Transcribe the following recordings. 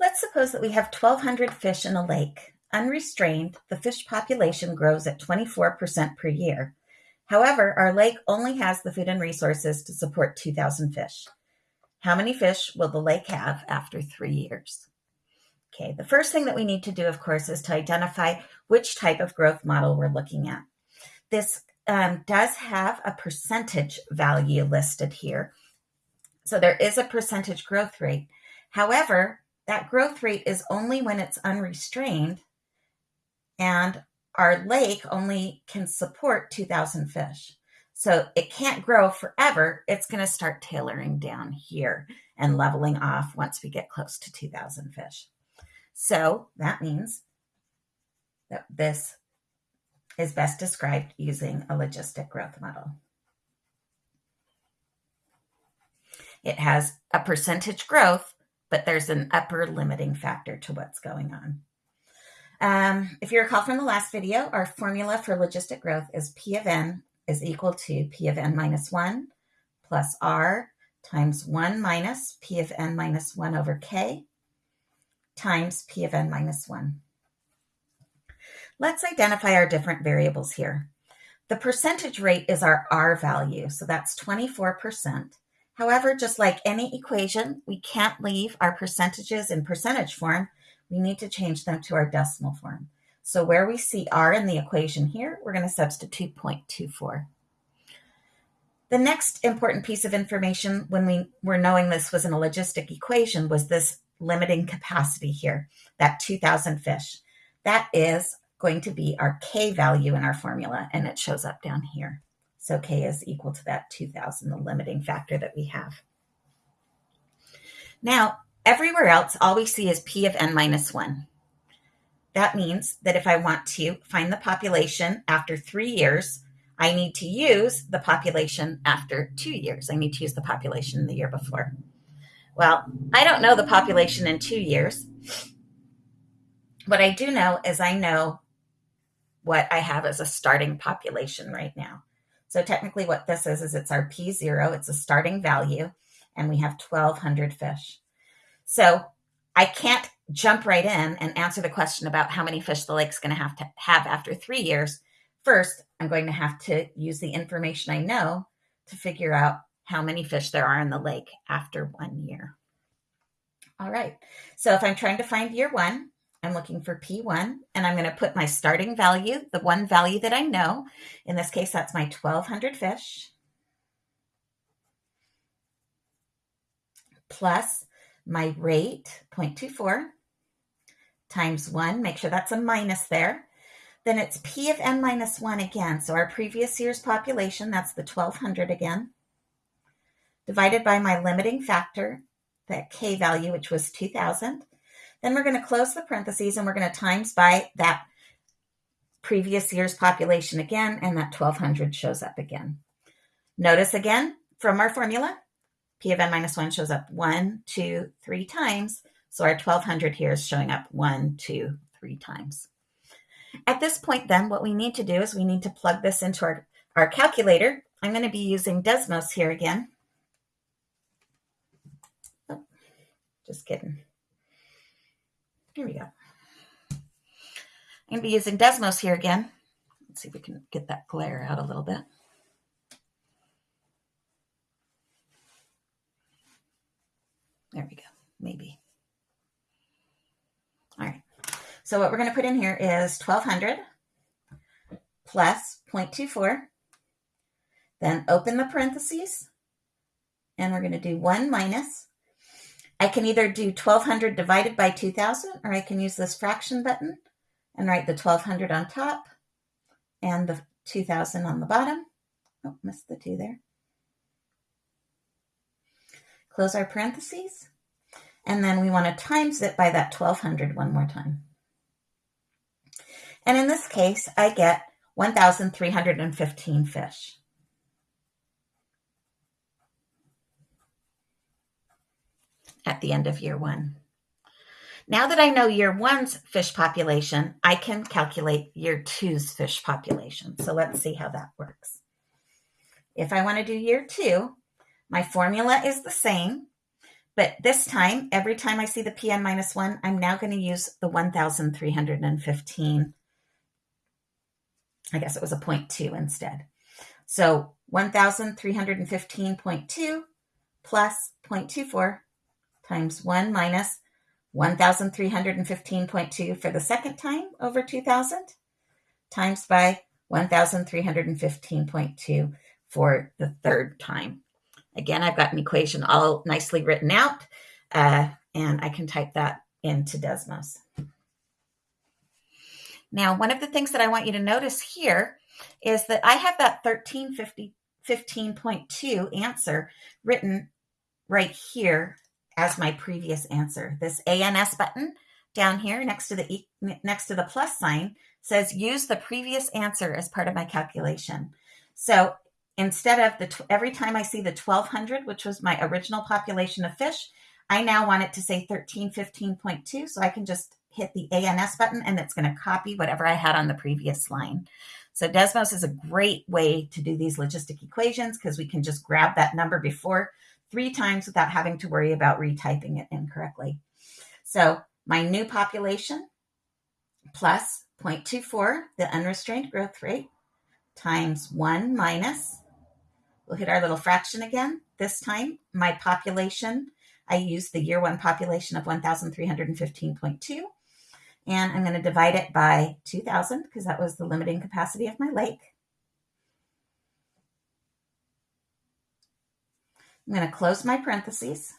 Let's suppose that we have 1,200 fish in a lake. Unrestrained, the fish population grows at 24% per year. However, our lake only has the food and resources to support 2,000 fish. How many fish will the lake have after three years? Okay, the first thing that we need to do, of course, is to identify which type of growth model we're looking at. This um, does have a percentage value listed here. So there is a percentage growth rate. However, that growth rate is only when it's unrestrained and our lake only can support 2,000 fish. So it can't grow forever. It's going to start tailoring down here and leveling off once we get close to 2,000 fish. So that means that this is best described using a logistic growth model. It has a percentage growth, but there's an upper limiting factor to what's going on. Um, if you recall from the last video, our formula for logistic growth is P of n is equal to P of n minus 1 plus R times 1 minus P of n minus 1 over K times P of n minus 1. Let's identify our different variables here. The percentage rate is our R value, so that's 24%. However, just like any equation, we can't leave our percentages in percentage form we need to change them to our decimal form. So where we see r in the equation here, we're going to substitute 0.24. The next important piece of information when we were knowing this was in a logistic equation was this limiting capacity here, that 2,000 fish. That is going to be our K value in our formula, and it shows up down here. So K is equal to that 2,000, the limiting factor that we have. Now, Everywhere else, all we see is P of n minus 1. That means that if I want to find the population after three years, I need to use the population after two years. I need to use the population the year before. Well, I don't know the population in two years. What I do know is I know what I have as a starting population right now. So technically what this is, is it's our P0, it's a starting value, and we have 1,200 fish. So I can't jump right in and answer the question about how many fish the lake's going to have to have after three years. First, I'm going to have to use the information I know to figure out how many fish there are in the lake after one year. All right, so if I'm trying to find year one, I'm looking for P1 and I'm going to put my starting value, the one value that I know. In this case, that's my 1200 fish plus my rate, 0.24, times 1. Make sure that's a minus there. Then it's P of n minus 1 again. So our previous year's population, that's the 1200 again, divided by my limiting factor, that K value, which was 2000. Then we're going to close the parentheses and we're going to times by that previous year's population again, and that 1200 shows up again. Notice again from our formula, P of n minus 1 shows up one, two, three times. So our 1200 here is showing up one, two, three times. At this point then, what we need to do is we need to plug this into our, our calculator. I'm going to be using Desmos here again. Oh, just kidding. Here we go. I'm going to be using Desmos here again. Let's see if we can get that glare out a little bit. There we go, maybe. All right, so what we're gonna put in here is 1200 plus 0.24, then open the parentheses, and we're gonna do one minus. I can either do 1200 divided by 2000, or I can use this fraction button and write the 1200 on top and the 2000 on the bottom. Oh, missed the two there. Close our parentheses. And then we want to times it by that 1200 one more time. And in this case, I get 1,315 fish. At the end of year one. Now that I know year one's fish population, I can calculate year two's fish population. So let's see how that works. If I want to do year two, my formula is the same, But this time, every time I see the PN minus one, I'm now going to use the 1,315. I guess it was a 0.2 instead. So 1,315.2 plus 0.24 times 1 minus 1,315.2 for the second time over 2,000 times by 1,315.2 for the third time. Again, I've got an equation all nicely written out, uh, and I can type that into Desmos. Now, one of the things that I want you to notice here is that I have that 1315.2 answer written right here as my previous answer. This ANS button down here next to the next to the plus sign says use the previous answer as part of my calculation. So instead of the every time I see the 1200, which was my original population of fish, I now want it to say 1315.2. So I can just hit the ANS button and it's going to copy whatever I had on the previous line. So Desmos is a great way to do these logistic equations because we can just grab that number before three times without having to worry about retyping it incorrectly. So my new population plus 0.24, the unrestrained growth rate, times 1 minus, we'll hit our little fraction again. This time, my population, I use the year one population of 1,315.2. And I'm going to divide it by 2,000 because that was the limiting capacity of my lake. I'm going to close my parentheses.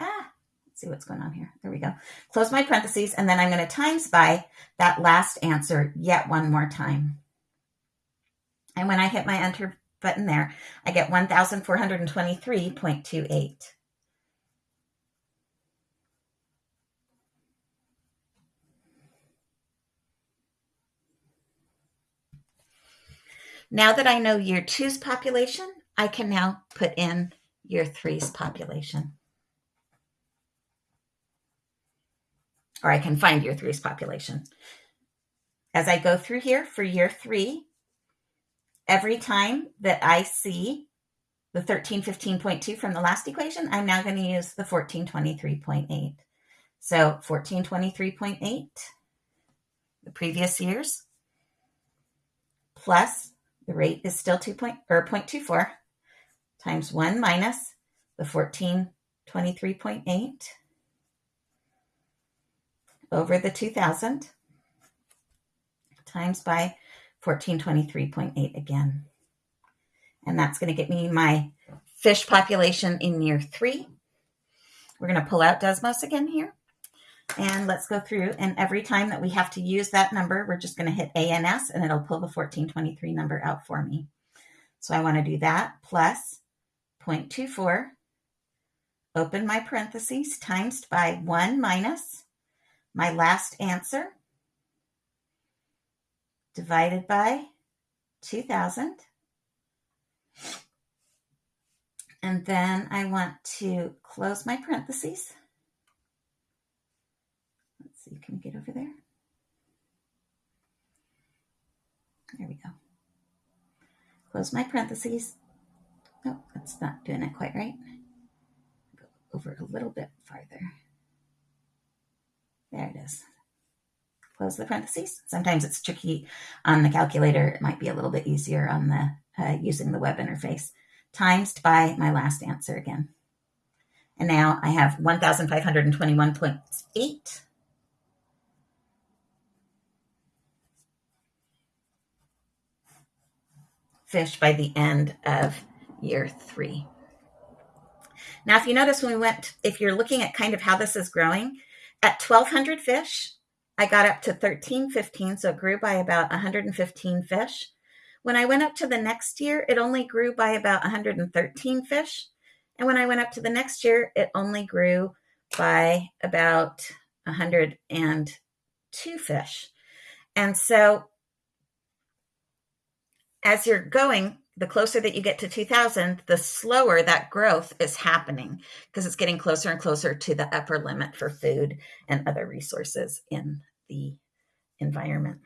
Ah, let's see what's going on here. There we go. Close my parentheses, and then I'm going to times by that last answer yet one more time. And when I hit my enter button there, I get 1,423.28. Now that I know year two's population, I can now put in year three's population. Or I can find year three's population. As I go through here for year three, every time that I see the 1315.2 from the last equation, I'm now going to use the 1423.8. So 1423.8, the previous years, plus the rate is still 2 point, or 0.24 times 1 minus the 1423.8 over the 2000 times by 1423.8 again. And that's going to get me my fish population in year three. We're going to pull out Desmos again here. And let's go through. And every time that we have to use that number, we're just going to hit ANS and it'll pull the 1423 number out for me. So I want to do that plus 0.24, open my parentheses, times by 1 minus my last answer, divided by 2,000. And then I want to close my parentheses. Let's see, can we get over there? There we go. Close my parentheses. Oh, that's not doing it quite right. Go over a little bit farther. There it is. Close the parentheses. Sometimes it's tricky on the calculator. It might be a little bit easier on the uh, using the web interface. Times by my last answer again. And now I have 1,521.8 fish by the end of year three. Now, if you notice when we went, if you're looking at kind of how this is growing, at 1,200 fish, I got up to 1315, so it grew by about 115 fish. When I went up to the next year, it only grew by about 113 fish. And when I went up to the next year, it only grew by about 102 fish. And so as you're going, the closer that you get to 2000, the slower that growth is happening because it's getting closer and closer to the upper limit for food and other resources in the environment.